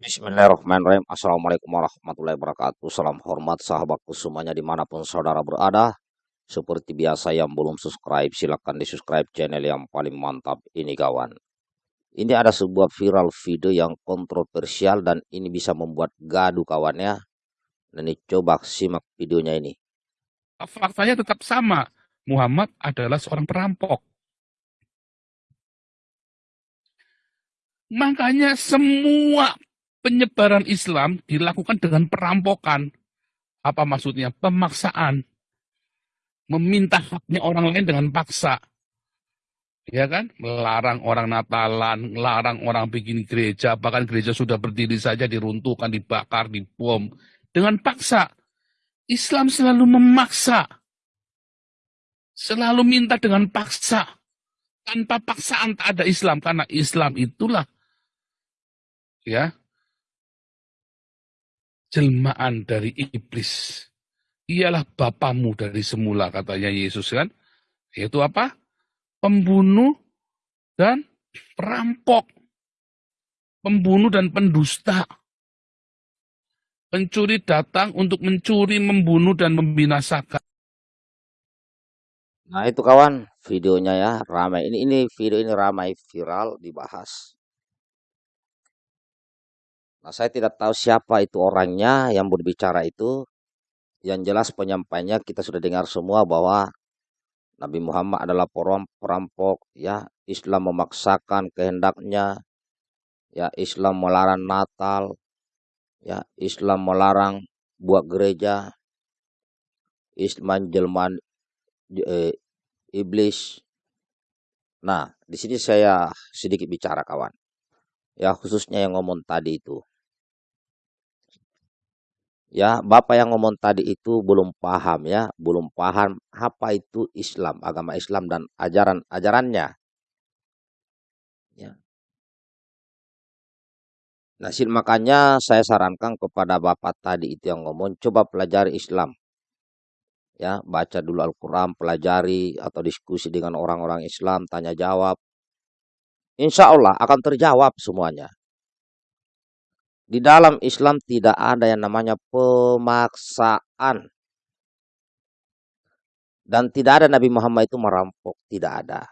Bismillahirrahmanirrahim. Assalamualaikum warahmatullahi wabarakatuh. Salam hormat sahabatku semuanya di mana pun saudara berada. Seperti biasa yang belum subscribe silahkan di subscribe channel yang paling mantap ini kawan. Ini ada sebuah viral video yang kontroversial dan ini bisa membuat gaduh kawannya. Dan ini coba simak videonya ini. Faktanya tetap sama. Muhammad adalah seorang perampok. Makanya semua penyebaran Islam dilakukan dengan perampokan. Apa maksudnya? Pemaksaan. Meminta haknya orang lain dengan paksa. Ya kan? Melarang orang Natalan, melarang orang bikin gereja, bahkan gereja sudah berdiri saja diruntuhkan, dibakar, dibom. Dengan paksa. Islam selalu memaksa. Selalu minta dengan paksa. Tanpa paksaan tak ada Islam. Karena Islam itulah ya jelmaan dari iblis. Ialah bapamu dari semula katanya Yesus kan. Yaitu apa? Pembunuh dan perampok. Pembunuh dan pendusta. Pencuri datang untuk mencuri, membunuh, dan membinasakan. Nah itu kawan videonya ya ramai. Ini ini video ini ramai viral dibahas. Nah, saya tidak tahu siapa itu orangnya yang berbicara itu. Yang jelas penyampainya kita sudah dengar semua bahwa Nabi Muhammad adalah perampok, ya Islam memaksakan kehendaknya, ya Islam melarang Natal, ya Islam melarang buat gereja, Islam jelman eh, iblis. Nah, di sini saya sedikit bicara kawan. Ya, khususnya yang ngomong tadi itu. Ya, Bapak yang ngomong tadi itu belum paham ya, belum paham apa itu Islam, agama Islam dan ajaran-ajarannya. Ya. Nah, makanya saya sarankan kepada Bapak tadi itu yang ngomong, coba pelajari Islam. Ya, baca dulu Al-Quran, pelajari atau diskusi dengan orang-orang Islam, tanya jawab. Insya Allah akan terjawab semuanya. Di dalam Islam tidak ada yang namanya pemaksaan. Dan tidak ada Nabi Muhammad itu merampok. Tidak ada.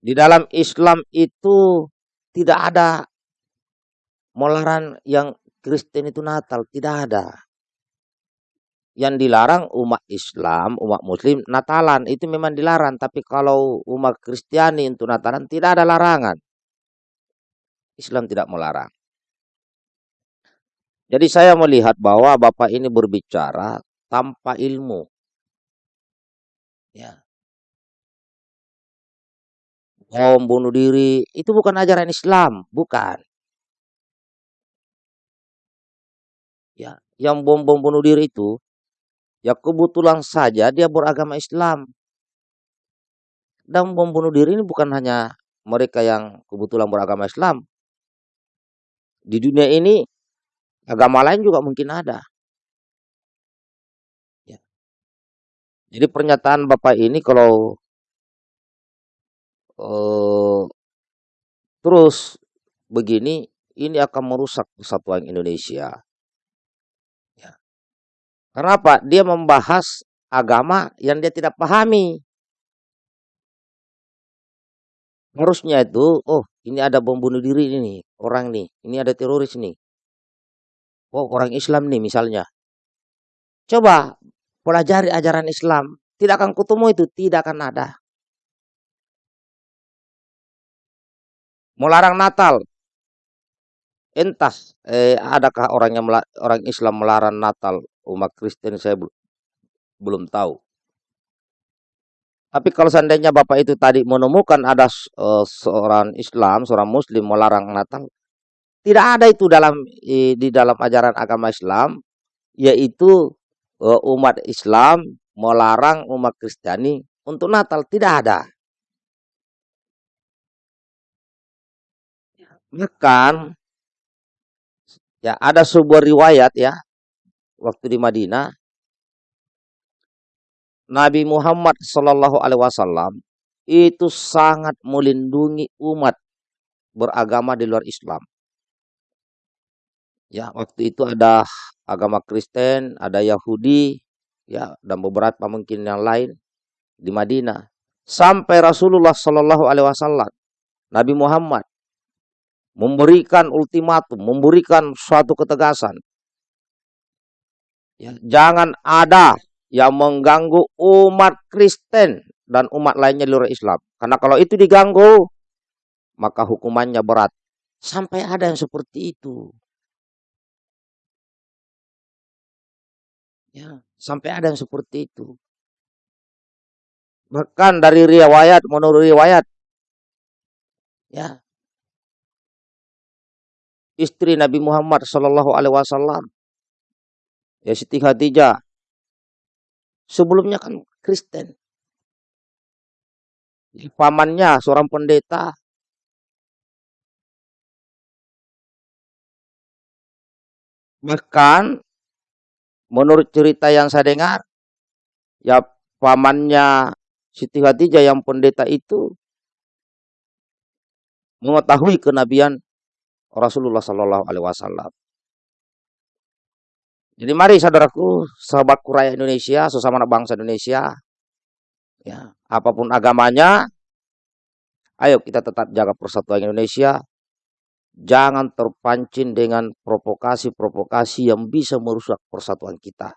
Di dalam Islam itu tidak ada melarang yang Kristen itu Natal. Tidak ada. Yang dilarang umat Islam, umat Muslim, Natalan. Itu memang dilarang. Tapi kalau umat Kristiani untuk Natalan tidak ada larangan. Islam tidak melarang. Jadi saya melihat bahwa Bapak ini berbicara tanpa ilmu. Ya. Bom bunuh diri itu bukan ajaran Islam, bukan. Ya, yang bom-bom bunuh diri itu ya kebetulan saja dia beragama Islam. Dan bom bunuh diri ini bukan hanya mereka yang kebetulan beragama Islam, di dunia ini agama lain juga mungkin ada. Ya. Jadi pernyataan Bapak ini kalau uh, terus begini, ini akan merusak persatuan Indonesia. Ya. Kenapa? Dia membahas agama yang dia tidak pahami. Harusnya itu, oh ini ada bom bunuh diri ini, orang nih, ini ada teroris nih. Oh orang Islam nih misalnya. Coba pelajari ajaran Islam, tidak akan ketemu itu, tidak akan ada. Melarang Natal, entah eh, adakah orang orang Islam melarang Natal umat Kristen saya belum tahu. Tapi kalau seandainya Bapak itu tadi menemukan ada uh, seorang Islam, seorang Muslim melarang Natal, tidak ada itu dalam di dalam ajaran agama Islam, yaitu uh, umat Islam melarang umat Kristiani untuk Natal, tidak ada. Bahkan ya ada sebuah riwayat ya waktu di Madinah Nabi Muhammad Shallallahu Alaihi Wasallam itu sangat melindungi umat beragama di luar Islam. Ya, waktu itu ada agama Kristen, ada Yahudi, ya, dan beberapa mungkin yang lain di Madinah. Sampai Rasulullah Shallallahu Alaihi Wasallam, Nabi Muhammad memberikan ultimatum, memberikan suatu ketegasan. Ya, jangan ada yang mengganggu umat Kristen dan umat lainnya di luar Islam. Karena kalau itu diganggu, maka hukumannya berat. Sampai ada yang seperti itu. Ya, sampai ada yang seperti itu. Bahkan dari riwayat, menurut riwayat, ya, istri Nabi Muhammad Shallallahu Alaihi Wasallam, ya Siti Khadijah, sebelumnya kan Kristen, pamannya seorang pendeta, bahkan menurut cerita yang saya dengar, ya pamannya Siti Khadijah yang pendeta itu mengetahui kenabian Rasulullah Shallallahu Alaihi Wasallam. Jadi mari saudaraku, sahabat kuraya Indonesia, sesama anak bangsa Indonesia, ya apa pun agamanya, ayo kita tetap jaga persatuan Indonesia. Jangan terpancing dengan provokasi-provokasi yang bisa merusak persatuan kita.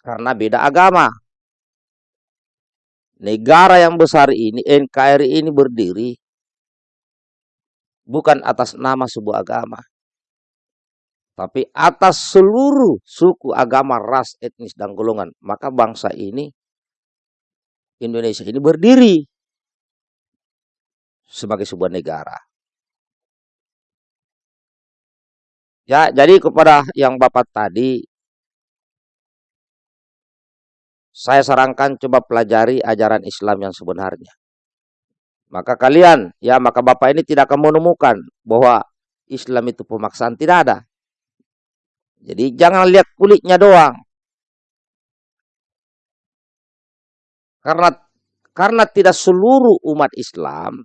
Karena beda agama. Negara yang besar ini, NKRI ini berdiri bukan atas nama sebuah agama, tapi atas seluruh suku, agama, ras, etnis, dan golongan. Maka bangsa ini, Indonesia ini berdiri sebagai sebuah negara. Ya, jadi kepada yang Bapak tadi, saya sarankan coba pelajari ajaran Islam yang sebenarnya. Maka kalian, ya maka Bapak ini tidak akan menemukan bahwa Islam itu pemaksaan. Tidak ada. Jadi jangan lihat kulitnya doang. Karena karena tidak seluruh umat Islam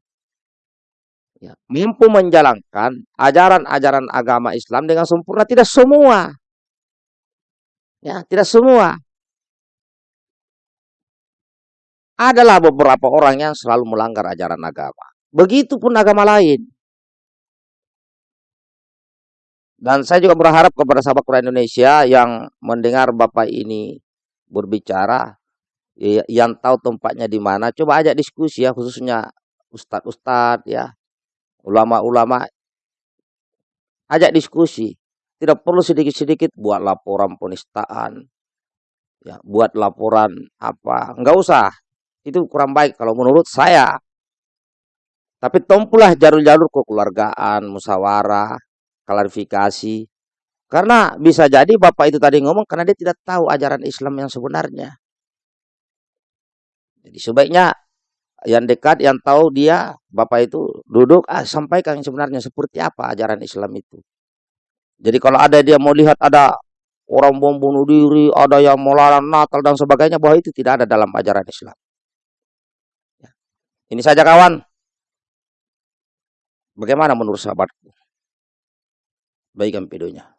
ya, mampu menjalankan ajaran-ajaran agama Islam dengan sempurna. Tidak semua. Ya, tidak semua. adalah beberapa orang yang selalu melanggar ajaran agama. Begitupun agama lain. Dan saya juga berharap kepada sahabat Quran Indonesia yang mendengar Bapak ini berbicara, ya, yang tahu tempatnya di mana, coba ajak diskusi ya, khususnya ustadz-ustadz ya, ulama-ulama, ajak diskusi. Tidak perlu sedikit-sedikit buat laporan penistaan, ya, buat laporan apa, enggak usah itu kurang baik kalau menurut saya. Tapi tempulah jalur-jalur kekeluargaan, musyawarah, klarifikasi. Karena bisa jadi Bapak itu tadi ngomong karena dia tidak tahu ajaran Islam yang sebenarnya. Jadi sebaiknya yang dekat, yang tahu dia, Bapak itu duduk, ah, sampaikan yang sebenarnya seperti apa ajaran Islam itu. Jadi kalau ada dia mau lihat ada orang bom bunuh diri, ada yang melarang Natal dan sebagainya, bahwa itu tidak ada dalam ajaran Islam. Ini saja kawan. Bagaimana menurut sahabatku? Baikkan videonya.